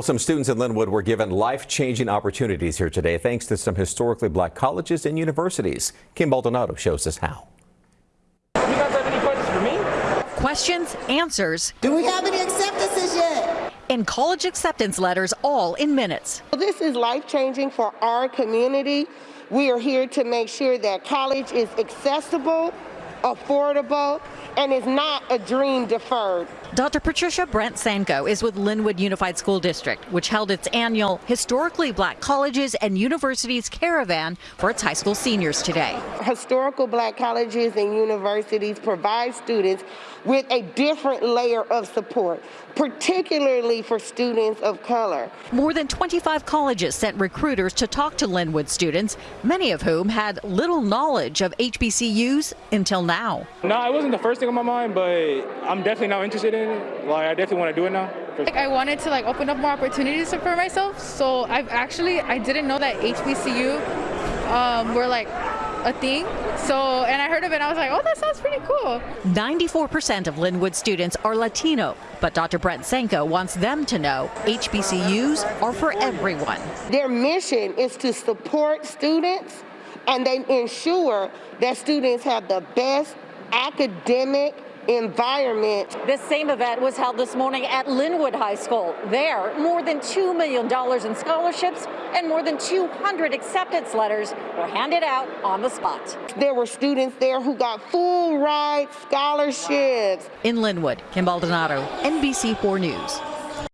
Some students in Lynwood were given life-changing opportunities here today thanks to some historically black colleges and universities. Kim Baldonado shows us how. You guys have any questions for me? Questions, answers, Do we have any acceptances yet? and college acceptance letters all in minutes. This is life changing for our community. We are here to make sure that college is accessible, affordable, and is not a dream deferred. Dr. Patricia Brent Sanco is with Lynwood Unified School District, which held its annual Historically Black Colleges and Universities Caravan for its high school seniors today. Historical black colleges and universities provide students with a different layer of support, particularly for students of color. More than 25 colleges sent recruiters to talk to Lynwood students, many of whom had little knowledge of HBCUs until now. No, it wasn't the first thing on my mind, but I'm definitely now interested in it. Like, I definitely want to do it now. Like I wanted to like open up more opportunities for myself. So I've actually I didn't know that HBCU um, were like a thing. So and I heard of it. And I was like, oh, that sounds pretty cool. 94% of Lynwood students are Latino, but Dr. Brent Sanco wants them to know HBCUs are for everyone. Their mission is to support students and they ensure that students have the best academic environment. This same event was held this morning at Lynwood High School. There, more than $2 million in scholarships and more than 200 acceptance letters were handed out on the spot. There were students there who got full ride scholarships. In Lynwood, Kim Baldonado, NBC4 News.